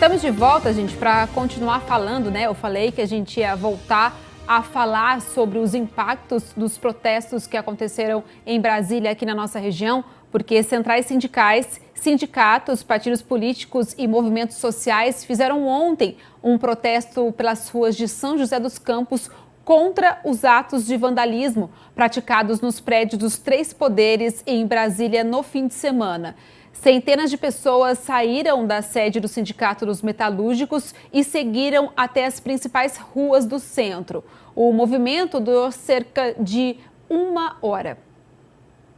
Estamos de volta, gente, para continuar falando, né? Eu falei que a gente ia voltar a falar sobre os impactos dos protestos que aconteceram em Brasília, aqui na nossa região, porque centrais sindicais, sindicatos, partidos políticos e movimentos sociais fizeram ontem um protesto pelas ruas de São José dos Campos contra os atos de vandalismo praticados nos prédios dos três poderes em Brasília no fim de semana. Centenas de pessoas saíram da sede do Sindicato dos Metalúrgicos e seguiram até as principais ruas do centro. O movimento durou cerca de uma hora.